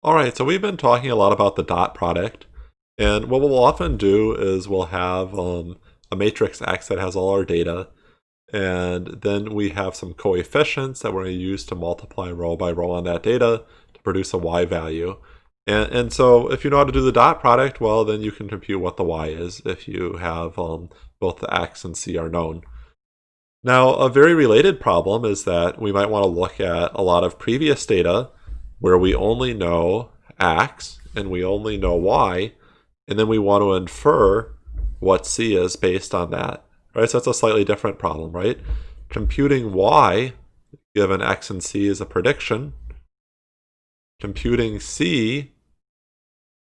All right, so we've been talking a lot about the dot product. And what we'll often do is we'll have um, a matrix X that has all our data. And then we have some coefficients that we're going to use to multiply row by row on that data to produce a Y value. And, and so if you know how to do the dot product, well, then you can compute what the Y is if you have um, both the X and C are known. Now, a very related problem is that we might want to look at a lot of previous data where we only know X and we only know Y, and then we want to infer what C is based on that. Right? So that's a slightly different problem, right? Computing Y given X and C is a prediction. Computing C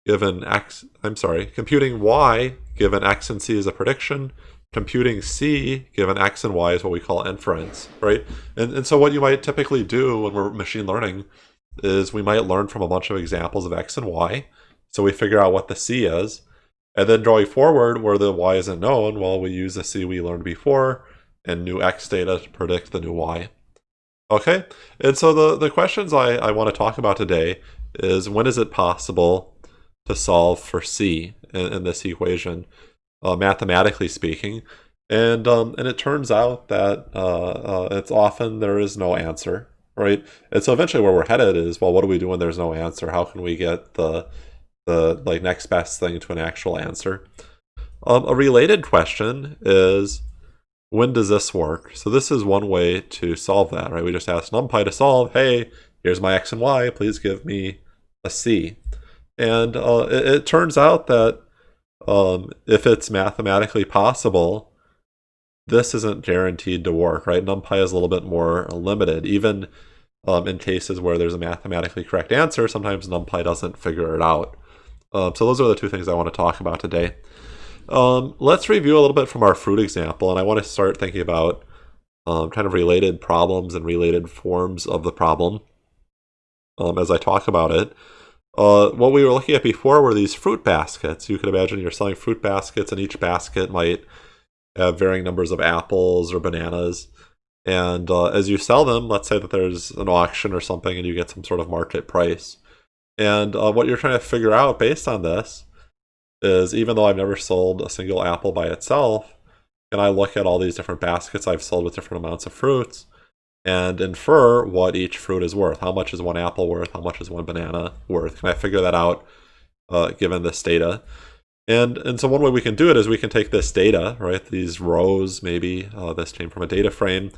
given X, I'm sorry, computing Y given X and C is a prediction. Computing C given X and Y is what we call inference, right? And, and so what you might typically do when we're machine learning is we might learn from a bunch of examples of X and Y. So we figure out what the C is. And then drawing forward where the Y isn't known, well, we use the C we learned before and new X data to predict the new Y. Okay, and so the, the questions I, I want to talk about today is when is it possible to solve for C in, in this equation, uh, mathematically speaking? And, um, and it turns out that uh, uh, it's often there is no answer right? And so eventually where we're headed is, well, what do we do when there's no answer? How can we get the the like next best thing to an actual answer? Um, a related question is, when does this work? So this is one way to solve that, right? We just ask NumPy to solve, hey, here's my x and y, please give me a c. And uh, it, it, turns out that um, if it's mathematically possible, this isn't guaranteed to work, right? NumPy is a little bit more limited. Even um, in cases where there's a mathematically correct answer, sometimes NumPy doesn't figure it out. Um, so those are the two things I want to talk about today. Um, let's review a little bit from our fruit example, and I want to start thinking about um, kind of related problems and related forms of the problem um, as I talk about it. Uh, what we were looking at before were these fruit baskets. You could imagine you're selling fruit baskets, and each basket might have varying numbers of apples or bananas. And uh, as you sell them, let's say that there's an auction or something and you get some sort of market price. And uh, what you're trying to figure out based on this is even though I've never sold a single apple by itself, can I look at all these different baskets I've sold with different amounts of fruits and infer what each fruit is worth? How much is one apple worth? How much is one banana worth? Can I figure that out uh, given this data? And, and so one way we can do it is we can take this data, right, these rows, maybe uh, this came from a data frame,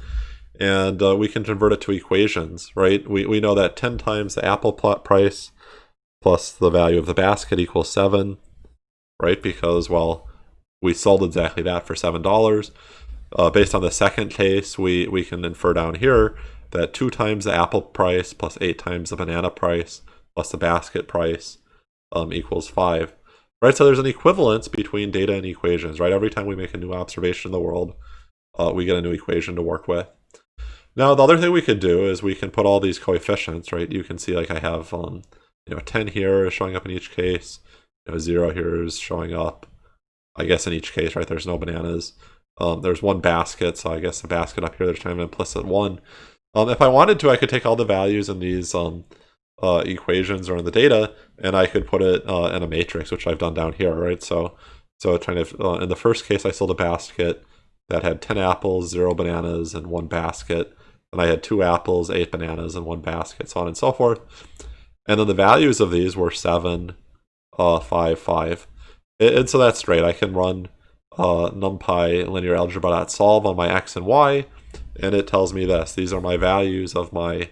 and uh, we can convert it to equations, right? We, we know that 10 times the apple plot price plus the value of the basket equals 7, right? Because, well, we sold exactly that for $7. Uh, based on the second case, we, we can infer down here that 2 times the apple price plus 8 times the banana price plus the basket price um, equals 5 right? So there's an equivalence between data and equations, right? Every time we make a new observation in the world, uh, we get a new equation to work with. Now, the other thing we could do is we can put all these coefficients, right? You can see like I have, um, you know, 10 here is showing up in each case. You know, 0 here is showing up, I guess, in each case, right? There's no bananas. Um, there's one basket, so I guess the basket up here, there's kind of an implicit 1. Um, if I wanted to, I could take all the values in these um, uh, equations or in the data, and I could put it uh, in a matrix, which I've done down here, right? So, so kind of uh, in the first case, I sold a basket that had 10 apples, zero bananas, and one basket. And I had two apples, eight bananas, and one basket, so on and so forth. And then the values of these were 7, uh, 5, 5. And so that's great. I can run uh, NumPy linear algebra.solve on my x and y, and it tells me this. These are my values of my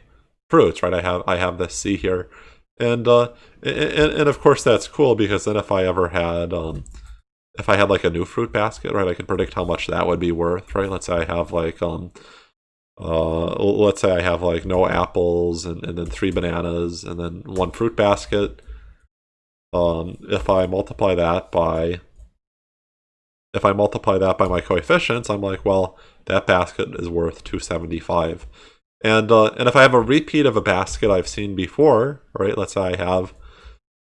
fruits, right? I have I have this C here, and uh, and, and of course that's cool because then if I ever had um, if I had like a new fruit basket, right, I could predict how much that would be worth, right? Let's say I have like um, uh, let's say I have like no apples and, and then three bananas and then one fruit basket. Um, if I multiply that by if I multiply that by my coefficients, I'm like, well, that basket is worth 275. And, uh, and if I have a repeat of a basket I've seen before, right, let's say I have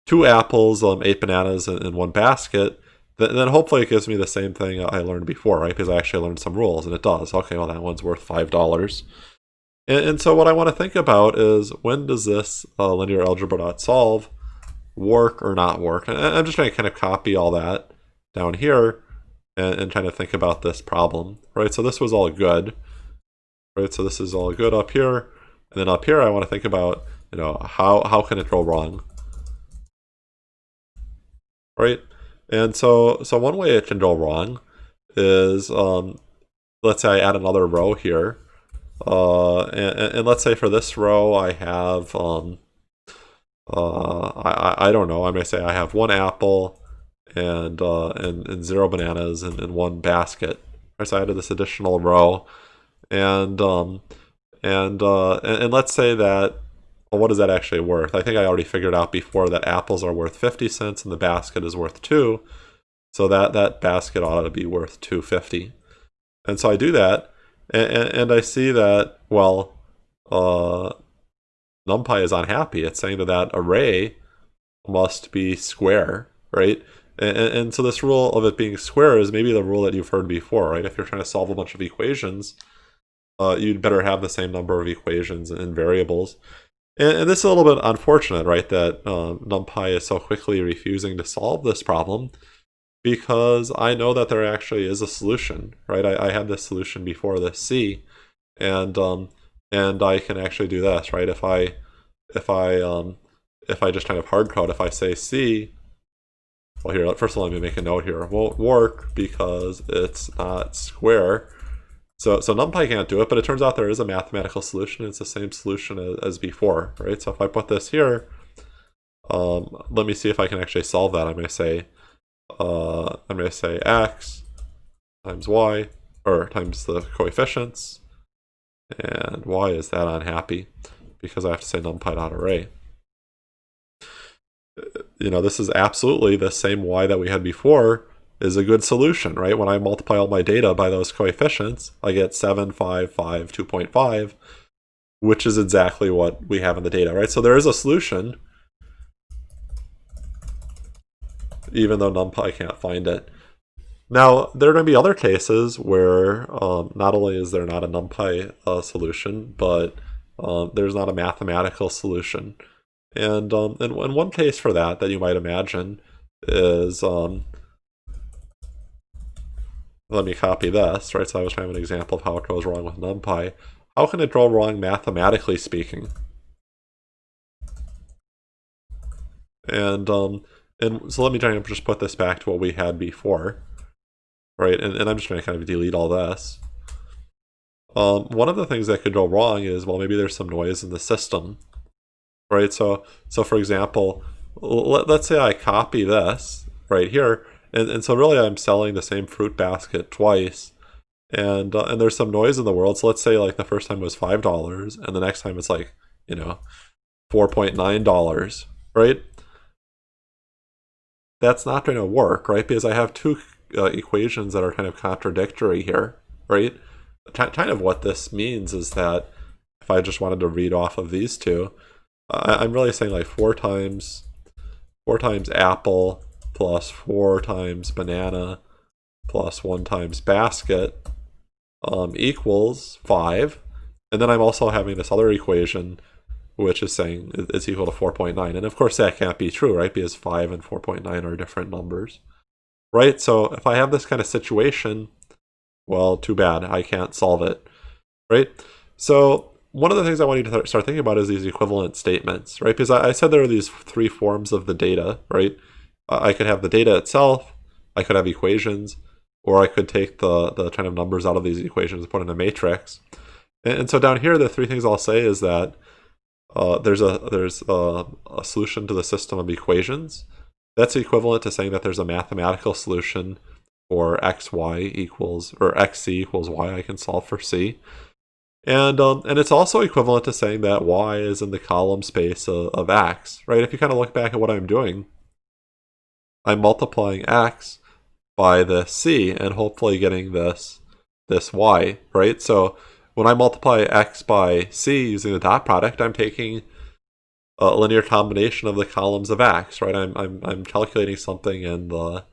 two apples, um, eight bananas in, in one basket, then, then hopefully it gives me the same thing I learned before, right, because I actually learned some rules, and it does. Okay, well, that one's worth $5. And, and so what I want to think about is when does this uh, linear algebra.solve work or not work? And I'm just going to kind of copy all that down here and, and trying to think about this problem, right? So this was all good, right? So this is all good up here. And then up here, I want to think about, you know, how, how can it go wrong? Right? And so, so one way it can go wrong is, um, let's say I add another row here. Uh, and, and, let's say for this row, I have, um, uh, I, I don't know, I may say I have one apple and, uh, and, and zero bananas and, in one basket. Right, So I added this additional row. And, um, and, uh, and, and let's say that well, what is that actually worth? I think I already figured out before that apples are worth 50 cents and the basket is worth 2. So that, that basket ought to be worth 250. And so I do that, and, and I see that, well, uh, NumPy is unhappy. It's saying that that array must be square, right? And, and, so this rule of it being square is maybe the rule that you've heard before, right? If you're trying to solve a bunch of equations, uh, you'd better have the same number of equations and variables. And, and this is a little bit unfortunate, right, that uh, NumPy is so quickly refusing to solve this problem because I know that there actually is a solution, right? I, I had this solution before the C, and um, and I can actually do this, right? If I if I um, if I just kind of hard code, if I say C, well here, first of all, let me make a note here. Won't work because it's not square. So, so NumPy can't do it, but it turns out there is a mathematical solution. It's the same solution as, as before, right? So if I put this here, um, let me see if I can actually solve that. I'm going to say, uh, I'm going to say x times y, or times the coefficients, and y is that unhappy because I have to say numpy.array. You know, this is absolutely the same y that we had before, is a good solution, right? When I multiply all my data by those coefficients, I get 7, 5, 5, 2.5, which is exactly what we have in the data, right? So there is a solution, even though NumPy can't find it. Now, there are going to be other cases where um, not only is there not a NumPy uh, solution, but um, there's not a mathematical solution. And, um, and, and one case for that that you might imagine is um, let me copy this, right? So I was trying an example of how it goes wrong with NumPy. How can it go wrong mathematically speaking? And um, and so let me try and just put this back to what we had before, right? And, and I'm just going to kind of delete all this. Um, one of the things that could go wrong is, well, maybe there's some noise in the system, right? So, so for example, let, let's say I copy this right here, and, and so really I'm selling the same fruit basket twice. And, uh, and there's some noise in the world. So let's say like the first time was $5 and the next time it's like, you know, $4.9, right? That's not going to work, right? Because I have two uh, equations that are kind of contradictory here, right? kind of what this means is that if I just wanted to read off of these two, I'm really saying like four times, four times apple plus 4 times banana plus 1 times basket um, equals 5. And then I'm also having this other equation which is saying it's equal to 4.9. And of course that can't be true, right? Because 5 and 4.9 are different numbers, right? So if I have this kind of situation, well, too bad. I can't solve it, right? So one of the things I want you to start thinking about is these equivalent statements, right? Because I said there are these three forms of the data, right? I could have the data itself, I could have equations, or I could take the, the kind of numbers out of these equations and put in a matrix. And, and so down here, the three things I'll say is that uh, there's a there's a, a, solution to the system of equations. That's equivalent to saying that there's a mathematical solution for xy equals or xc equals y I can solve for c. And um, and it's also equivalent to saying that y is in the column space of, of x, right? If you kind of look back at what I'm doing, I'm multiplying x by the c and hopefully getting this this y, right? So when I multiply x by c using the dot product, I'm taking a linear combination of the columns of x, right? I'm I'm I'm calculating something in the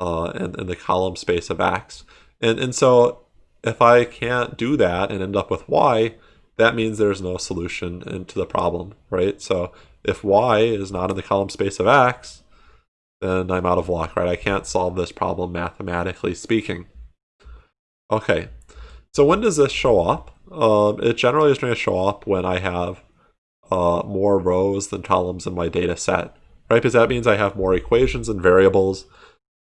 uh in, in the column space of x. And and so if I can't do that and end up with y, that means there's no solution into the problem, right? So if y is not in the column space of x, then I'm out of luck, right? I can't solve this problem mathematically speaking. Okay, so when does this show up? Um, it generally is going to show up when I have uh, more rows than columns in my data set, right? Because that means I have more equations and variables,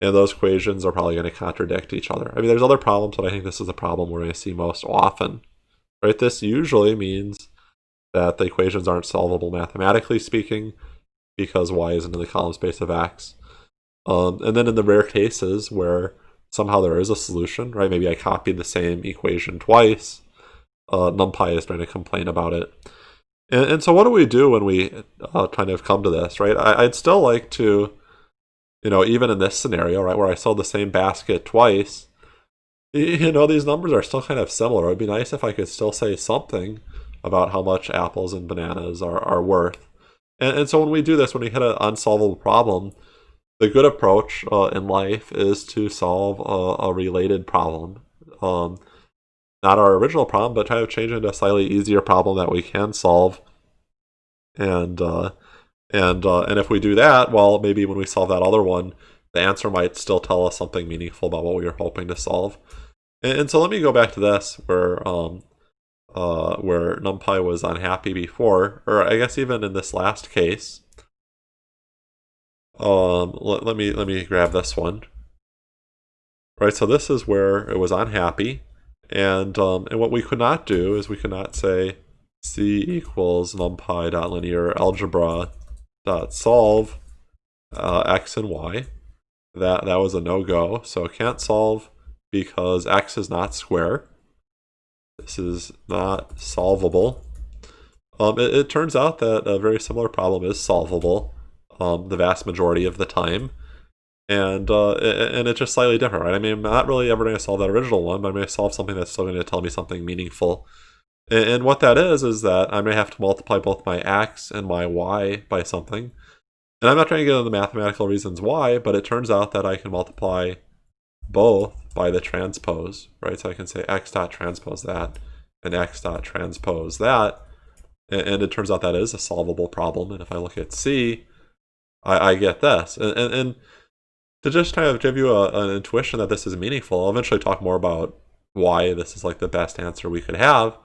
and those equations are probably going to contradict each other. I mean, there's other problems, but I think this is the problem we're going to see most often, right? This usually means that the equations aren't solvable mathematically speaking because y isn't in the column space of x. Um, and then in the rare cases where somehow there is a solution, right? Maybe I copied the same equation twice. Uh, NumPy is trying to complain about it. And, and, so what do we do when we uh, kind of come to this, right? I, I'd still like to, you know, even in this scenario, right, where I sold the same basket twice, you know, these numbers are still kind of similar. It would be nice if I could still say something about how much apples and bananas are, are worth. And, and so when we do this, when we hit an unsolvable problem, the good approach uh, in life is to solve a, a related problem. Um, not our original problem, but try to change it into a slightly easier problem that we can solve. And uh, and uh, and if we do that, well, maybe when we solve that other one, the answer might still tell us something meaningful about what we were hoping to solve. And, and so let me go back to this, where um, uh, where NumPy was unhappy before, or I guess even in this last case, um, let, let me let me grab this one. Right, so this is where it was unhappy, and um, and what we could not do is we could not say c equals numpy dot linear algebra dot solve uh, x and y. That that was a no go, so can't solve because x is not square. This is not solvable. Um, it, it turns out that a very similar problem is solvable um, the vast majority of the time. And uh, and it's just slightly different, right? I mean, I'm not really ever going to solve that original one, but I'm going to solve something that's still going to tell me something meaningful. And, and what that is, is that I'm going to have to multiply both my x and my y by something. And I'm not trying to get into the mathematical reasons why, but it turns out that I can multiply both by the transpose, right? So I can say x dot transpose that and x dot transpose that. And, and it turns out that is a solvable problem. And if I look at C, I, I get this. And, and, and, to just kind of give you a, an intuition that this is meaningful, I'll eventually talk more about why this is like the best answer we could have.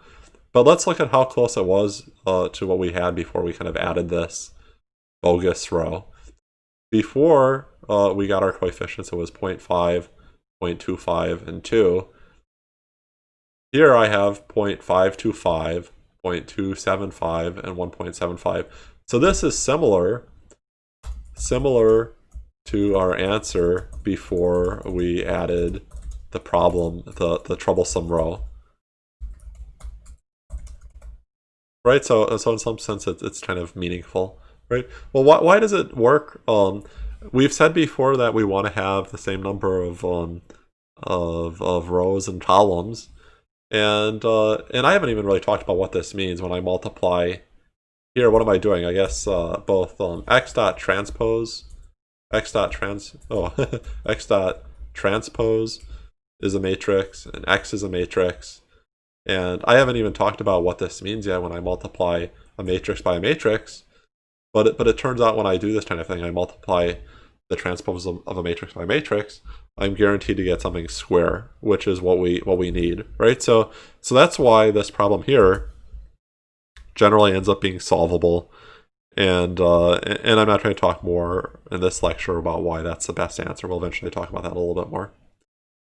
But let's look at how close it was uh, to what we had before we kind of added this bogus row. Before uh, we got our coefficients, it was 0 0.5, 0.25, and 2. Here I have 0.525, 0.275, and 1.75. So this is similar similar to our answer before we added the problem, the, the troublesome row. Right, so, so in some sense it's, it's kind of meaningful, right? Well, why, why does it work? Um, we've said before that we want to have the same number of, um, of, of rows and columns. And, uh, and I haven't even really talked about what this means when I multiply here, what am I doing? I guess uh, both um, x dot transpose, x dot trans, oh, x dot transpose is a matrix, and x is a matrix. And I haven't even talked about what this means yet when I multiply a matrix by a matrix. But it, but it turns out when I do this kind of thing, I multiply the transpose of a matrix by a matrix, I'm guaranteed to get something square, which is what we what we need, right? So so that's why this problem here generally ends up being solvable. And uh, and I'm not trying to talk more in this lecture about why that's the best answer. We'll eventually talk about that a little bit more.